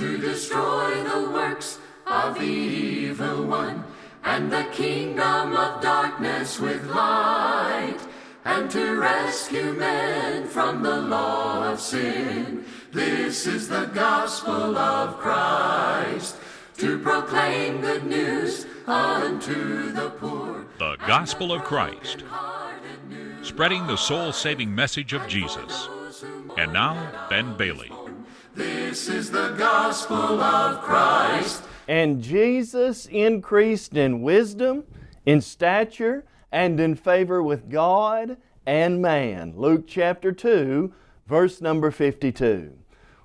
to destroy the works of the evil one and the kingdom of darkness with light and to rescue men from the law of sin. This is the gospel of Christ to proclaim good news unto the poor. The Gospel of Christ, spreading the soul saving message of Jesus. And now, Ben Bailey. This is the gospel of Christ. And Jesus increased in wisdom, in stature, and in favor with God and man. Luke chapter 2, verse number 52.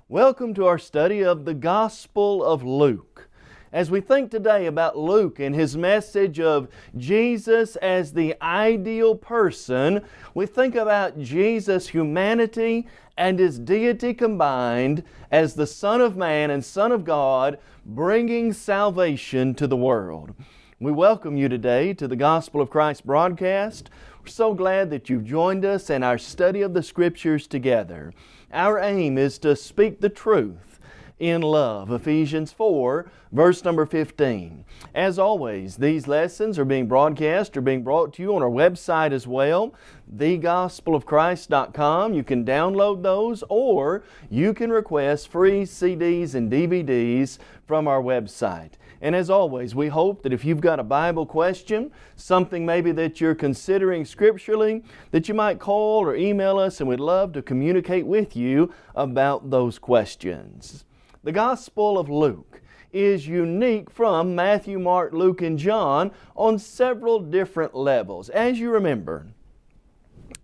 Welcome to our study of the Gospel of Luke. As we think today about Luke and his message of Jesus as the ideal person, we think about Jesus' humanity and His deity combined as the Son of Man and Son of God, bringing salvation to the world. We welcome you today to the Gospel of Christ broadcast. We're so glad that you've joined us in our study of the Scriptures together. Our aim is to speak the truth in love. Ephesians 4, verse number 15. As always, these lessons are being broadcast or being brought to you on our website as well, thegospelofchrist.com. You can download those or you can request free CDs and DVDs from our website. And as always, we hope that if you've got a Bible question, something maybe that you're considering scripturally, that you might call or email us and we'd love to communicate with you about those questions. The Gospel of Luke is unique from Matthew, Mark, Luke, and John on several different levels. As you remember,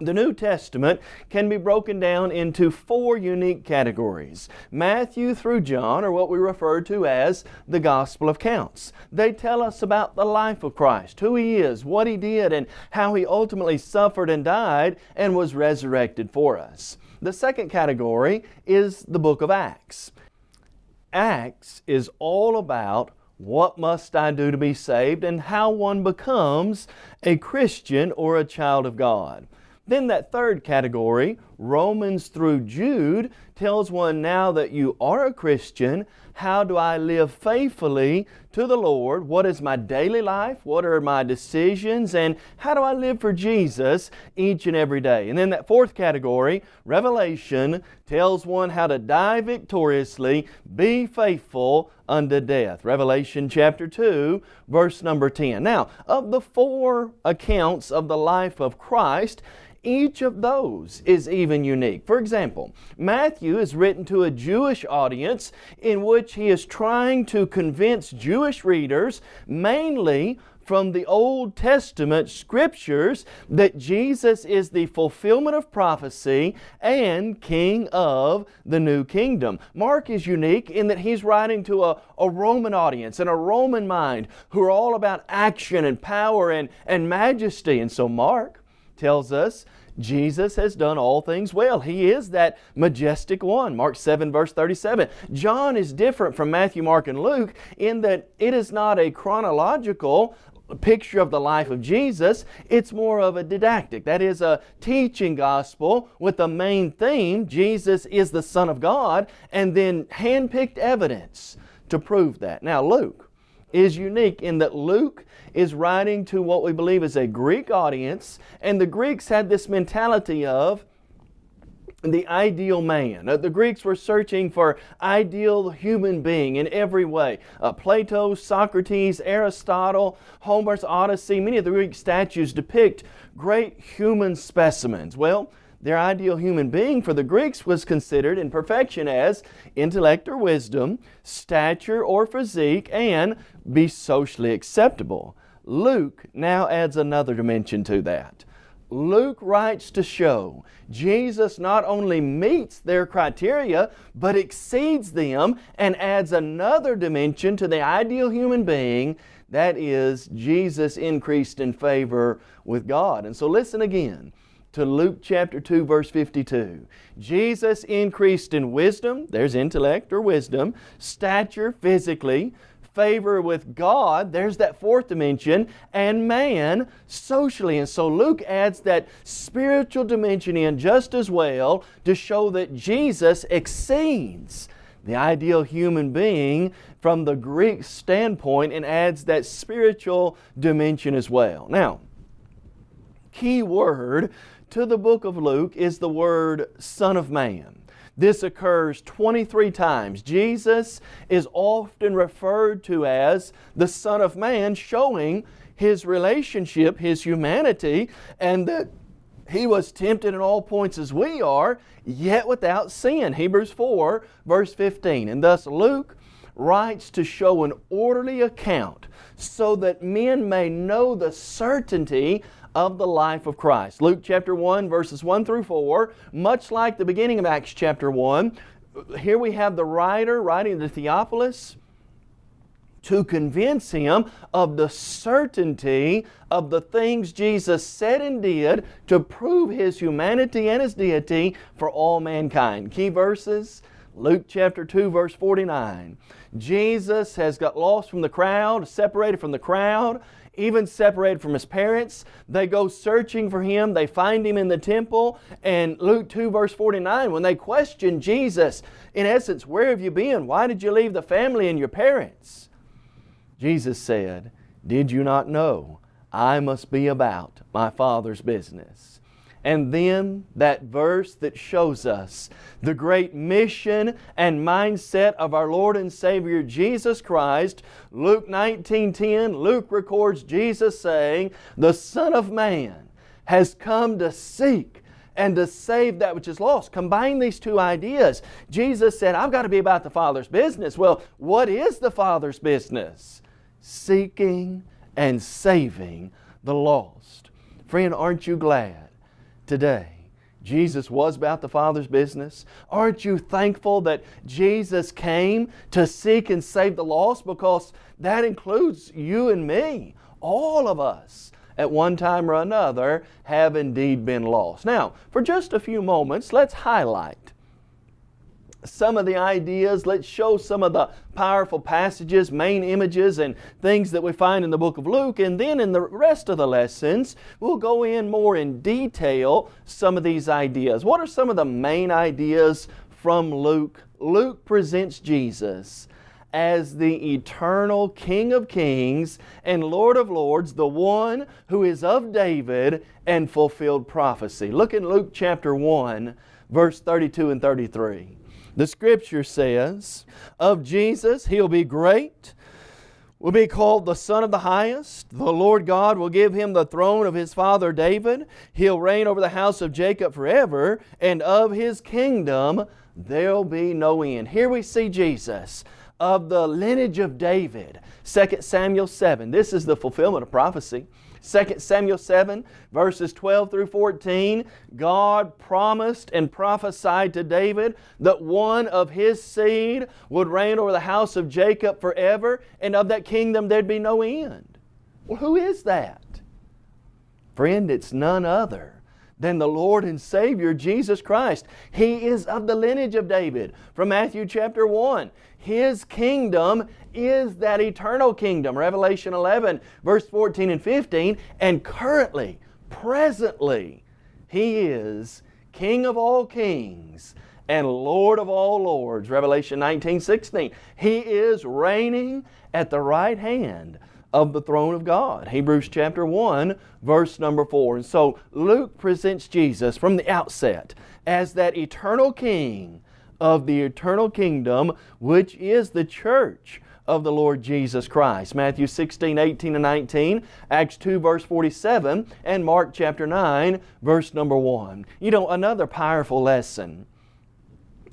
the New Testament can be broken down into four unique categories. Matthew through John are what we refer to as the Gospel Accounts. They tell us about the life of Christ, who He is, what He did, and how He ultimately suffered and died and was resurrected for us. The second category is the book of Acts. Acts is all about what must I do to be saved and how one becomes a Christian or a child of God. Then that third category, Romans through Jude, tells one now that you are a Christian, how do I live faithfully to the Lord? What is my daily life? What are my decisions? And how do I live for Jesus each and every day? And then that fourth category, Revelation, tells one how to die victoriously, be faithful unto death. Revelation chapter 2, verse number 10. Now, of the four accounts of the life of Christ, each of those is even unique. For example, Matthew is written to a Jewish audience in which he is trying to convince Jewish readers, mainly from the Old Testament Scriptures that Jesus is the fulfillment of prophecy and King of the New Kingdom. Mark is unique in that he's writing to a, a Roman audience and a Roman mind who are all about action and power and, and majesty. And so Mark tells us Jesus has done all things well. He is that majestic one. Mark 7 verse 37. John is different from Matthew, Mark, and Luke in that it is not a chronological picture of the life of Jesus. It's more of a didactic. That is a teaching gospel with the main theme, Jesus is the Son of God, and then hand-picked evidence to prove that. Now Luke is unique in that Luke is writing to what we believe is a Greek audience, and the Greeks had this mentality of the ideal man. Uh, the Greeks were searching for ideal human being in every way. Uh, Plato, Socrates, Aristotle, Homer's Odyssey, many of the Greek statues depict great human specimens. Well, their ideal human being for the Greeks was considered in perfection as intellect or wisdom, stature or physique, and be socially acceptable. Luke now adds another dimension to that. Luke writes to show Jesus not only meets their criteria, but exceeds them and adds another dimension to the ideal human being. That is, Jesus increased in favor with God. And so listen again to Luke chapter 2 verse 52. Jesus increased in wisdom, there's intellect or wisdom, stature physically, favor with God, there's that fourth dimension, and man socially. And so Luke adds that spiritual dimension in just as well to show that Jesus exceeds the ideal human being from the Greek standpoint and adds that spiritual dimension as well. Now, key word to the book of Luke is the word Son of Man. This occurs 23 times. Jesus is often referred to as the Son of Man, showing His relationship, His humanity, and that He was tempted in all points as we are, yet without sin. Hebrews 4, verse 15. And thus Luke writes to show an orderly account so that men may know the certainty of the life of Christ. Luke chapter 1, verses 1 through 4, much like the beginning of Acts chapter 1, here we have the writer writing to Theophilus to convince him of the certainty of the things Jesus said and did to prove His humanity and His deity for all mankind. Key verses, Luke chapter 2 verse 49. Jesus has got lost from the crowd, separated from the crowd even separated from his parents. They go searching for him. They find him in the temple. And Luke 2 verse 49, when they question Jesus, in essence, where have you been? Why did you leave the family and your parents? Jesus said, Did you not know I must be about my Father's business? And then that verse that shows us the great mission and mindset of our Lord and Savior Jesus Christ. Luke 19.10, Luke records Jesus saying, The Son of Man has come to seek and to save that which is lost. Combine these two ideas. Jesus said, I've got to be about the Father's business. Well, what is the Father's business? Seeking and saving the lost. Friend, aren't you glad today. Jesus was about the Father's business. Aren't you thankful that Jesus came to seek and save the lost because that includes you and me, all of us at one time or another have indeed been lost. Now, for just a few moments, let's highlight some of the ideas. Let's show some of the powerful passages, main images, and things that we find in the book of Luke. And then in the rest of the lessons, we'll go in more in detail some of these ideas. What are some of the main ideas from Luke? Luke presents Jesus as the eternal King of kings and Lord of lords, the one who is of David and fulfilled prophecy. Look in Luke chapter 1, verse 32 and 33. The Scripture says, of Jesus, He'll be great, will be called the Son of the Highest. The Lord God will give Him the throne of His father David. He'll reign over the house of Jacob forever, and of His kingdom there'll be no end. Here we see Jesus of the lineage of David. 2 Samuel 7. This is the fulfillment of prophecy. 2 Samuel 7, verses 12 through 14, God promised and prophesied to David that one of his seed would reign over the house of Jacob forever, and of that kingdom there'd be no end. Well, who is that? Friend, it's none other than the Lord and Savior Jesus Christ. He is of the lineage of David from Matthew chapter 1. His kingdom is that eternal kingdom. Revelation 11, verse 14 and 15. And currently, presently, He is King of all kings and Lord of all lords. Revelation 19, 16. He is reigning at the right hand of the throne of God. Hebrews chapter 1, verse number 4. And so Luke presents Jesus from the outset as that eternal King of the eternal kingdom, which is the church of the Lord Jesus Christ. Matthew 16, 18 and 19, Acts 2 verse 47, and Mark chapter 9 verse number 1. You know, another powerful lesson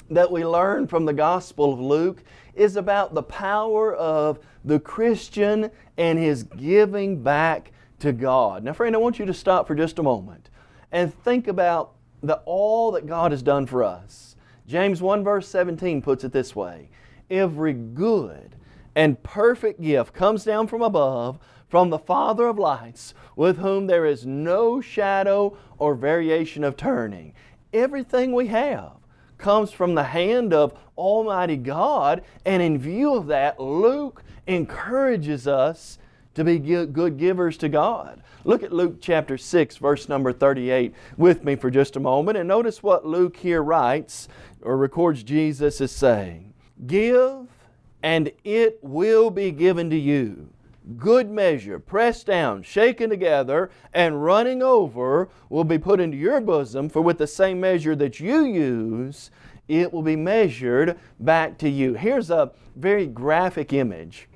that we learn from the Gospel of Luke is about the power of the Christian and his giving back to God. Now friend, I want you to stop for just a moment and think about the, all that God has done for us. James 1 verse 17 puts it this way, Every good and perfect gift comes down from above, from the Father of lights, with whom there is no shadow or variation of turning. Everything we have comes from the hand of Almighty God, and in view of that, Luke encourages us to be good givers to God. Look at Luke chapter 6, verse number 38 with me for just a moment, and notice what Luke here writes or records Jesus as saying. Give, and it will be given to you. Good measure, pressed down, shaken together, and running over will be put into your bosom, for with the same measure that you use, it will be measured back to you. Here's a very graphic image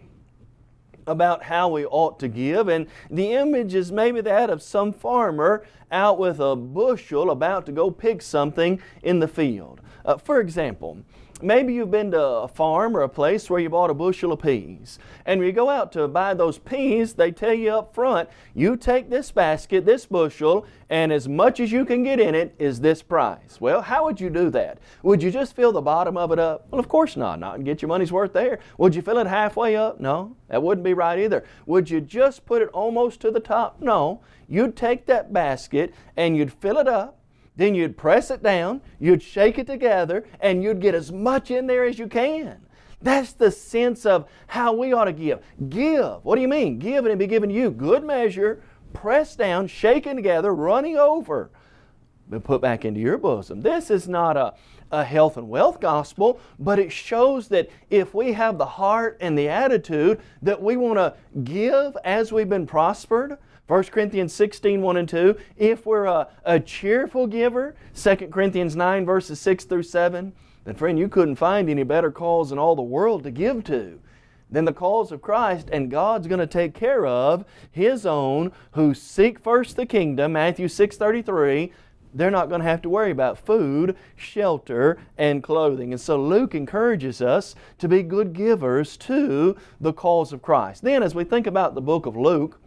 about how we ought to give, and the image is maybe that of some farmer out with a bushel about to go pick something in the field. Uh, for example, Maybe you've been to a farm or a place where you bought a bushel of peas. And when you go out to buy those peas, they tell you up front, you take this basket, this bushel, and as much as you can get in it is this price. Well, how would you do that? Would you just fill the bottom of it up? Well, of course not. Not get your money's worth there. Would you fill it halfway up? No, that wouldn't be right either. Would you just put it almost to the top? No. You'd take that basket and you'd fill it up then you'd press it down, you'd shake it together, and you'd get as much in there as you can. That's the sense of how we ought to give. Give. What do you mean? Give and it be given to you. Good measure, pressed down, shaken together, running over, but put back into your bosom. This is not a, a health and wealth gospel, but it shows that if we have the heart and the attitude that we want to give as we've been prospered, 1 Corinthians 16, 1 and 2. If we're a, a cheerful giver, 2 Corinthians 9 verses 6 through 7, then friend, you couldn't find any better cause in all the world to give to than the cause of Christ, and God's going to take care of His own who seek first the kingdom, Matthew 6.33, they're not going to have to worry about food, shelter, and clothing. And so Luke encourages us to be good givers to the cause of Christ. Then as we think about the book of Luke,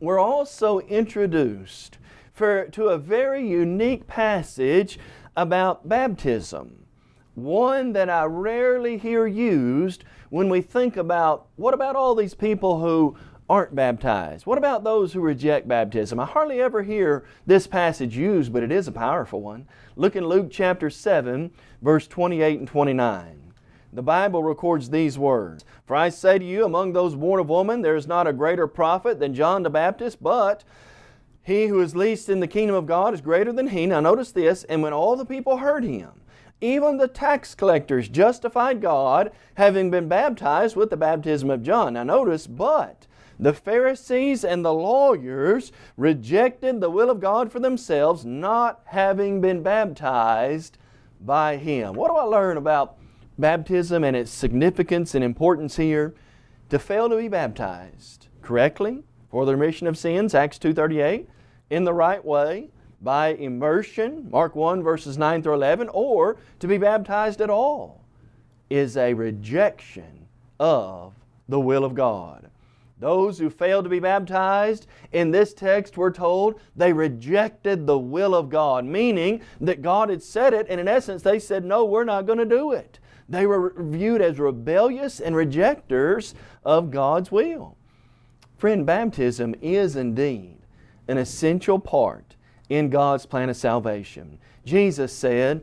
we're also introduced for, to a very unique passage about baptism. One that I rarely hear used when we think about what about all these people who aren't baptized? What about those who reject baptism? I hardly ever hear this passage used, but it is a powerful one. Look in Luke chapter 7, verse 28 and 29 the Bible records these words For I say to you, among those born of woman, there is not a greater prophet than John the Baptist, but he who is least in the kingdom of God is greater than he. Now notice this, and when all the people heard him, even the tax collectors justified God, having been baptized with the baptism of John. Now notice, but the Pharisees and the lawyers rejected the will of God for themselves, not having been baptized by Him. What do I learn about baptism and its significance and importance here, to fail to be baptized correctly for the remission of sins, Acts 2.38, in the right way, by immersion, Mark 1 verses 9 through 11, or to be baptized at all, is a rejection of the will of God. Those who failed to be baptized, in this text we're told, they rejected the will of God, meaning that God had said it, and in essence they said, no, we're not going to do it. They were viewed as rebellious and rejectors of God's will. Friend, baptism is indeed an essential part in God's plan of salvation. Jesus said,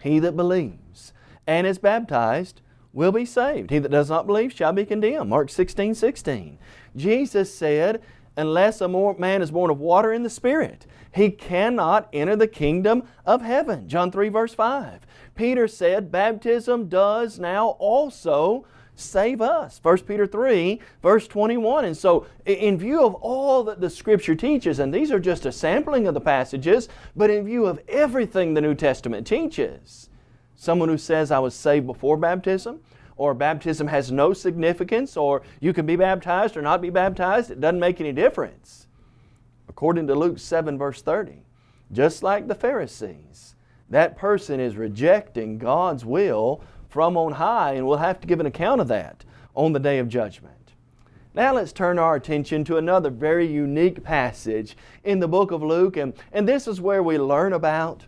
He that believes and is baptized will be saved. He that does not believe shall be condemned. Mark 16, 16. Jesus said, unless a man is born of water and the Spirit, he cannot enter the kingdom of heaven. John 3 verse 5. Peter said baptism does now also save us. 1 Peter 3 verse 21. And so in view of all that the Scripture teaches, and these are just a sampling of the passages, but in view of everything the New Testament teaches, someone who says I was saved before baptism, or baptism has no significance, or you can be baptized or not be baptized, it doesn't make any difference. According to Luke 7 verse 30, just like the Pharisees, that person is rejecting God's will from on high and will have to give an account of that on the day of judgment. Now let's turn our attention to another very unique passage in the book of Luke and, and this is where we learn about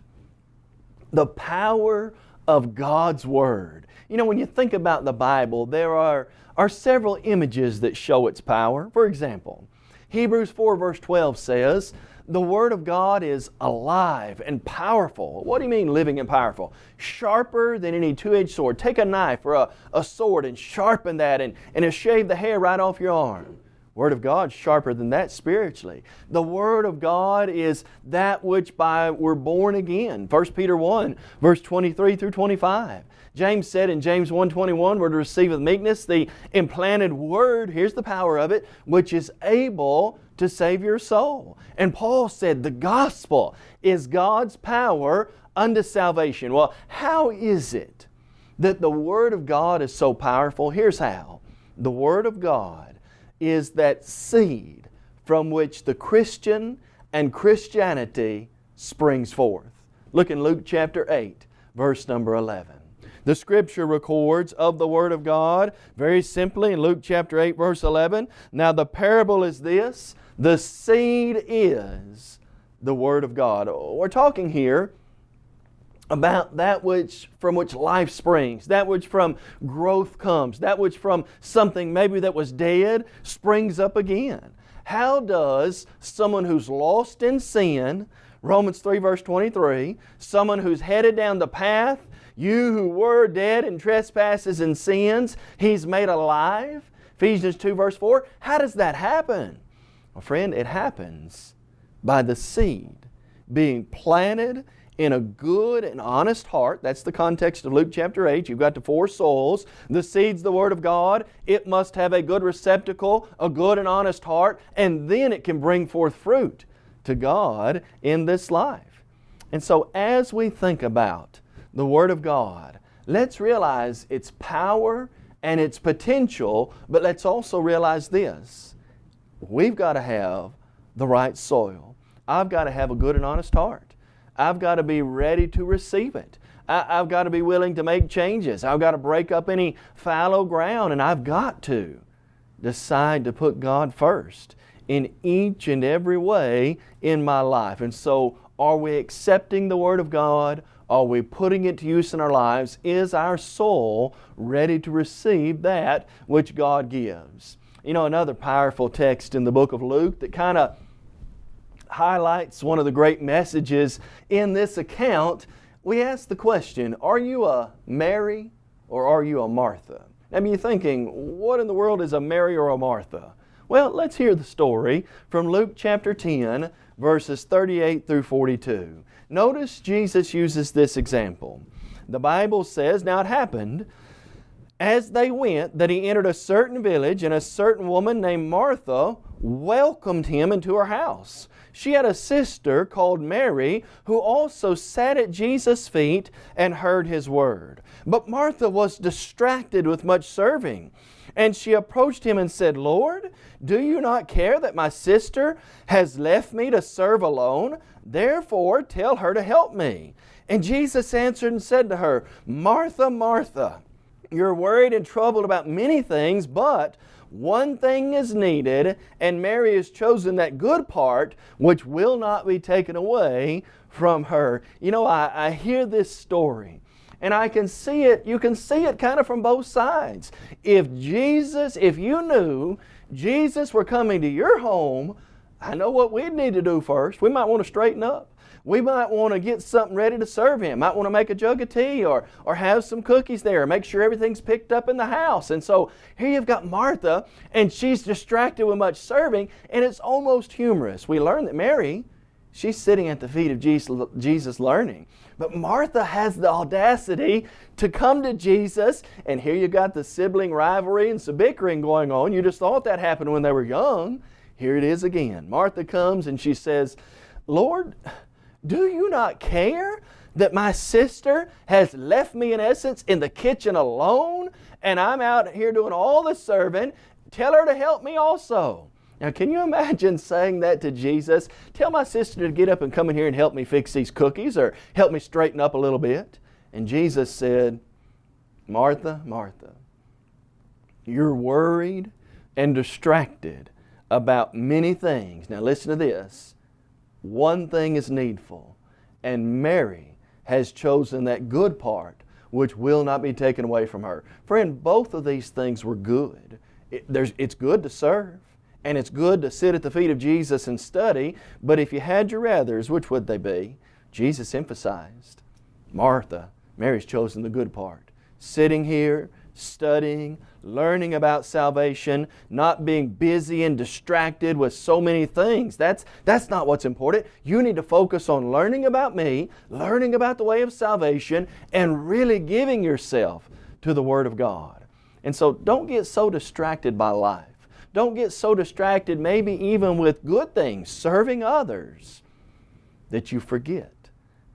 the power of God's Word. You know, when you think about the Bible, there are, are several images that show its power. For example, Hebrews 4 verse 12 says, the Word of God is alive and powerful. What do you mean living and powerful? Sharper than any two-edged sword. Take a knife or a, a sword and sharpen that and, and it'll shave the hair right off your arm. Word of God sharper than that spiritually. The Word of God is that which by we're born again. 1 Peter 1, verse 23 through 25. James said in James 1.21, we're to receive with meekness the implanted Word, here's the power of it, which is able to save your soul. And Paul said the gospel is God's power unto salvation. Well, how is it that the Word of God is so powerful? Here's how. The Word of God is that seed from which the Christian and Christianity springs forth. Look in Luke chapter 8, verse number 11. The Scripture records of the Word of God very simply in Luke chapter 8, verse 11. Now the parable is this the seed is the Word of God. We're talking here about that which from which life springs, that which from growth comes, that which from something maybe that was dead springs up again. How does someone who's lost in sin, Romans 3 verse 23, someone who's headed down the path, you who were dead in trespasses and sins, He's made alive, Ephesians 2 verse 4, how does that happen? Well friend, it happens by the seed being planted in a good and honest heart. That's the context of Luke chapter 8. You've got the four souls. The seed's the Word of God. It must have a good receptacle, a good and honest heart, and then it can bring forth fruit to God in this life. And so as we think about the Word of God, let's realize its power and its potential, but let's also realize this. We've got to have the right soil. I've got to have a good and honest heart. I've got to be ready to receive it. I, have got to be willing to make changes. I've got to break up any fallow ground and I've got to decide to put God first in each and every way in my life. And so are we accepting the Word of God? Are we putting it to use in our lives? Is our soul ready to receive that which God gives? You know, another powerful text in the book of Luke that kind of highlights one of the great messages in this account, we ask the question, are you a Mary or are you a Martha? Now you're thinking, what in the world is a Mary or a Martha? Well, let's hear the story from Luke chapter 10, verses 38 through 42. Notice Jesus uses this example. The Bible says, Now it happened, as they went, that he entered a certain village, and a certain woman named Martha welcomed him into her house. She had a sister called Mary who also sat at Jesus' feet and heard His word. But Martha was distracted with much serving. And she approached him and said, Lord, do you not care that my sister has left me to serve alone? Therefore tell her to help me. And Jesus answered and said to her, Martha, Martha, you're worried and troubled about many things, but one thing is needed, and Mary has chosen that good part which will not be taken away from her. You know, I, I hear this story and I can see it, you can see it kind of from both sides. If Jesus, if you knew Jesus were coming to your home, I know what we'd need to do first. We might want to straighten up we might want to get something ready to serve Him. Might want to make a jug of tea or, or have some cookies there, make sure everything's picked up in the house. And so here you've got Martha, and she's distracted with much serving, and it's almost humorous. We learn that Mary, she's sitting at the feet of Jesus, Jesus learning. But Martha has the audacity to come to Jesus, and here you've got the sibling rivalry and some bickering going on. You just thought that happened when they were young. Here it is again. Martha comes and she says, Lord, do you not care that my sister has left me, in essence, in the kitchen alone and I'm out here doing all the serving? Tell her to help me also. Now, can you imagine saying that to Jesus? Tell my sister to get up and come in here and help me fix these cookies or help me straighten up a little bit. And Jesus said, Martha, Martha, you're worried and distracted about many things. Now, listen to this one thing is needful, and Mary has chosen that good part which will not be taken away from her. Friend, both of these things were good. It, it's good to serve, and it's good to sit at the feet of Jesus and study, but if you had your rathers, which would they be? Jesus emphasized, Martha, Mary's chosen the good part. Sitting here, studying, learning about salvation, not being busy and distracted with so many things. That's, that's not what's important. You need to focus on learning about me, learning about the way of salvation, and really giving yourself to the Word of God. And so don't get so distracted by life. Don't get so distracted, maybe even with good things, serving others, that you forget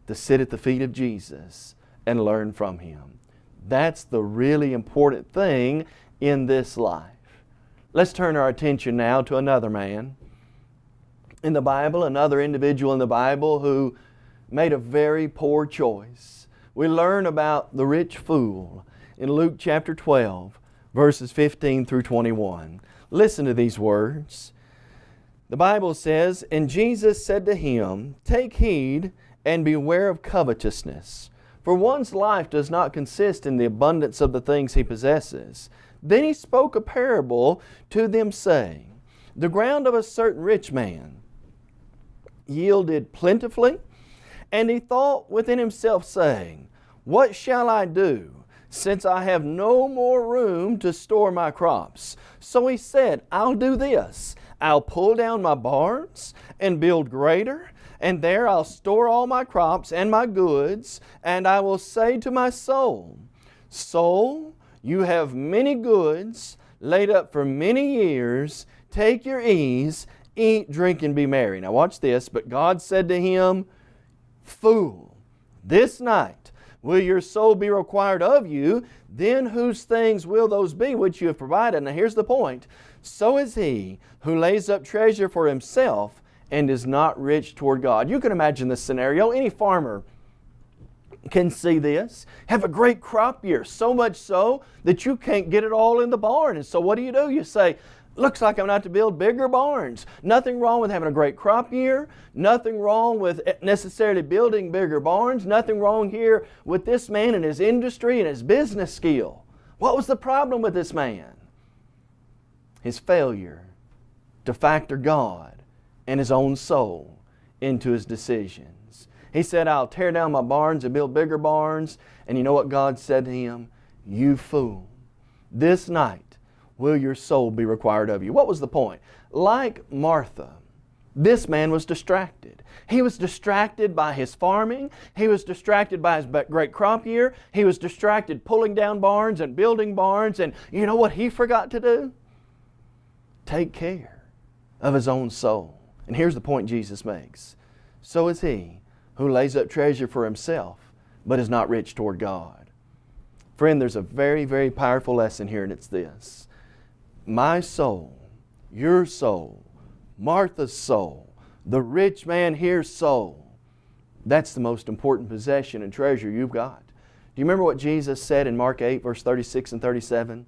to sit at the feet of Jesus and learn from Him. That's the really important thing in this life. Let's turn our attention now to another man in the Bible, another individual in the Bible who made a very poor choice. We learn about the rich fool in Luke chapter 12, verses 15 through 21. Listen to these words. The Bible says, And Jesus said to him, Take heed and beware of covetousness, for one's life does not consist in the abundance of the things he possesses. Then he spoke a parable to them, saying, The ground of a certain rich man yielded plentifully, and he thought within himself, saying, What shall I do? since I have no more room to store my crops. So he said, I'll do this. I'll pull down my barns and build greater, and there I'll store all my crops and my goods, and I will say to my soul, Soul, you have many goods laid up for many years. Take your ease, eat, drink, and be merry. Now watch this. But God said to him, Fool, this night will your soul be required of you, then whose things will those be which you have provided? Now here's the point. So is he who lays up treasure for himself and is not rich toward God. You can imagine this scenario. Any farmer can see this. Have a great crop year, so much so that you can't get it all in the barn. And so what do you do? You say, Looks like I'm going to have to build bigger barns. Nothing wrong with having a great crop year. Nothing wrong with necessarily building bigger barns. Nothing wrong here with this man and his industry and his business skill. What was the problem with this man? His failure to factor God and his own soul into his decisions. He said, I'll tear down my barns and build bigger barns. And you know what God said to him? You fool. This night will your soul be required of you. What was the point? Like Martha, this man was distracted. He was distracted by his farming. He was distracted by his great crop year. He was distracted pulling down barns and building barns. And you know what he forgot to do? Take care of his own soul. And here's the point Jesus makes. So is he who lays up treasure for himself, but is not rich toward God. Friend, there's a very, very powerful lesson here, and it's this my soul, your soul, Martha's soul, the rich man here's soul, that's the most important possession and treasure you've got. Do you remember what Jesus said in Mark 8, verse 36 and 37?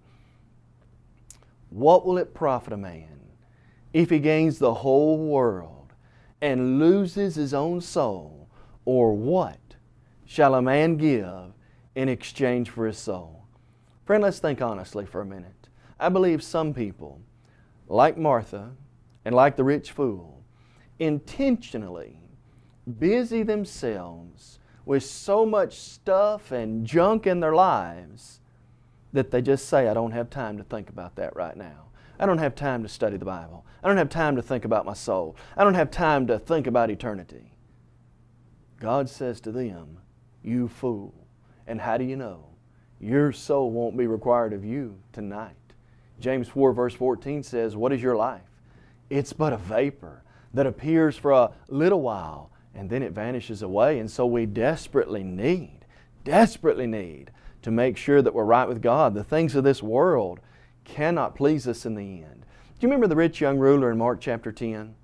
What will it profit a man if he gains the whole world and loses his own soul? Or what shall a man give in exchange for his soul? Friend, let's think honestly for a minute. I believe some people, like Martha and like the rich fool, intentionally busy themselves with so much stuff and junk in their lives that they just say, I don't have time to think about that right now. I don't have time to study the Bible. I don't have time to think about my soul. I don't have time to think about eternity. God says to them, You fool. And how do you know? Your soul won't be required of you tonight. James 4 verse 14 says, What is your life? It's but a vapor that appears for a little while and then it vanishes away. And so we desperately need, desperately need to make sure that we're right with God. The things of this world cannot please us in the end. Do you remember the rich young ruler in Mark chapter 10?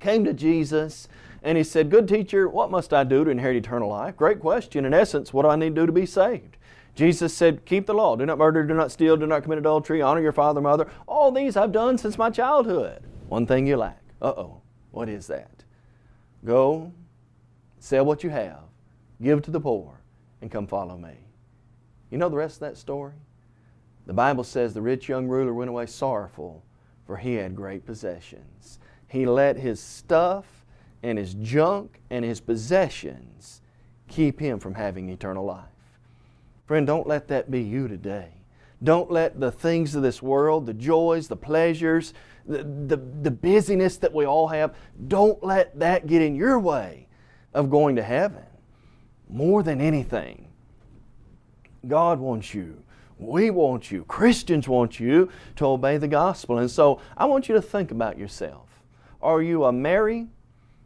Came to Jesus and he said, Good teacher, what must I do to inherit eternal life? Great question. In essence, what do I need to do to be saved? Jesus said, Keep the law. Do not murder, do not steal, do not commit adultery, honor your father and mother. All these I've done since my childhood. One thing you lack. Uh oh. What is that? Go, sell what you have, give to the poor, and come follow me. You know the rest of that story? The Bible says the rich young ruler went away sorrowful, for he had great possessions. He let his stuff and his junk and his possessions keep him from having eternal life. Friend, don't let that be you today. Don't let the things of this world, the joys, the pleasures, the, the, the busyness that we all have, don't let that get in your way of going to heaven. More than anything, God wants you. We want you. Christians want you to obey the gospel. And so I want you to think about yourself. Are you a Mary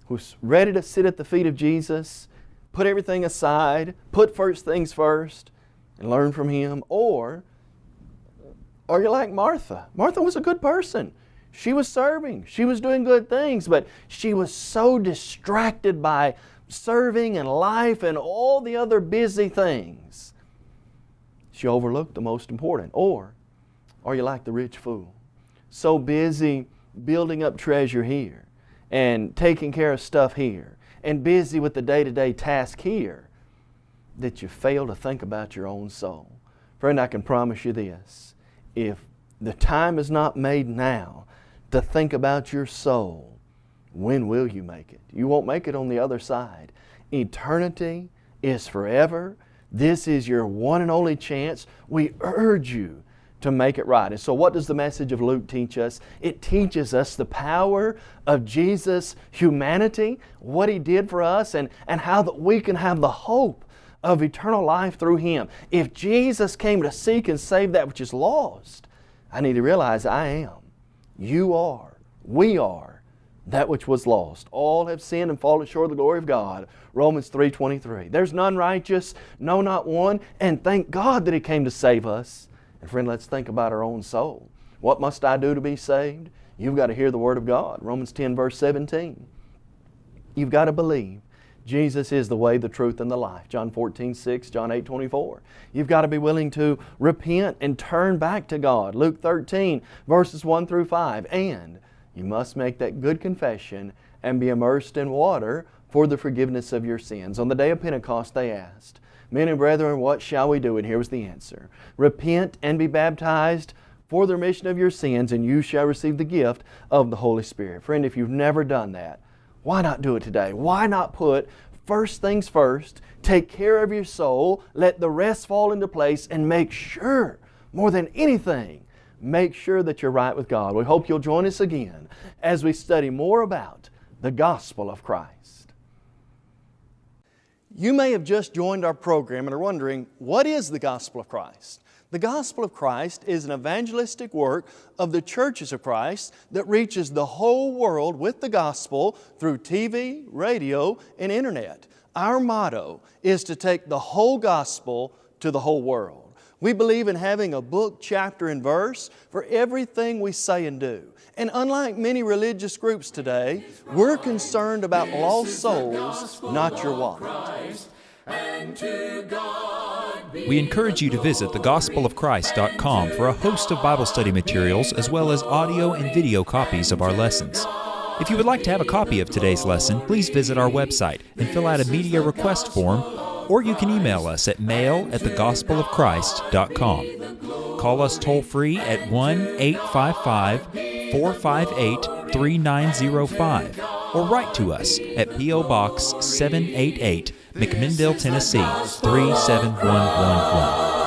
who's ready to sit at the feet of Jesus, put everything aside, put first things first, and learn from Him? Or are you like Martha? Martha was a good person. She was serving, she was doing good things, but she was so distracted by serving and life and all the other busy things. She overlooked the most important. Or are you like the rich fool? So busy building up treasure here and taking care of stuff here and busy with the day to day task here that you fail to think about your own soul. Friend, I can promise you this if the time is not made now to think about your soul, when will you make it? You won't make it on the other side. Eternity is forever. This is your one and only chance. We urge you to make it right. And so, what does the message of Luke teach us? It teaches us the power of Jesus' humanity, what He did for us, and, and how that we can have the hope of eternal life through Him. If Jesus came to seek and save that which is lost, I need to realize I am. You are. We are that which was lost. All have sinned and fallen short of the glory of God. Romans 3.23. There's none righteous, no not one, and thank God that He came to save us. And friend, let's think about our own soul. What must I do to be saved? You've got to hear the Word of God. Romans 10 verse 17. You've got to believe Jesus is the way, the truth, and the life. John 14, 6, John 8, 24. You've got to be willing to repent and turn back to God. Luke 13, verses 1 through 5. And you must make that good confession and be immersed in water for the forgiveness of your sins. On the day of Pentecost, they asked, Men and brethren, what shall we do? And here was the answer Repent and be baptized for the remission of your sins, and you shall receive the gift of the Holy Spirit. Friend, if you've never done that, why not do it today? Why not put first things first, take care of your soul, let the rest fall into place, and make sure, more than anything, make sure that you're right with God. We hope you'll join us again as we study more about the gospel of Christ. You may have just joined our program and are wondering, what is the gospel of Christ? The gospel of Christ is an evangelistic work of the churches of Christ that reaches the whole world with the gospel through TV, radio, and internet. Our motto is to take the whole gospel to the whole world. We believe in having a book, chapter, and verse for everything we say and do. And unlike many religious groups today, we're concerned about lost souls, not your wallet. We encourage you to visit thegospelofchrist.com for a host of Bible study materials as well as audio and video copies of our lessons. If you would like to have a copy of today's lesson, please visit our website and fill out a media request form, or you can email us at mail at thegospelofchrist.com. Call us toll free at 1 855 458 3905 or write to us at P.O. Box 788 McMinnville, Tennessee 37111.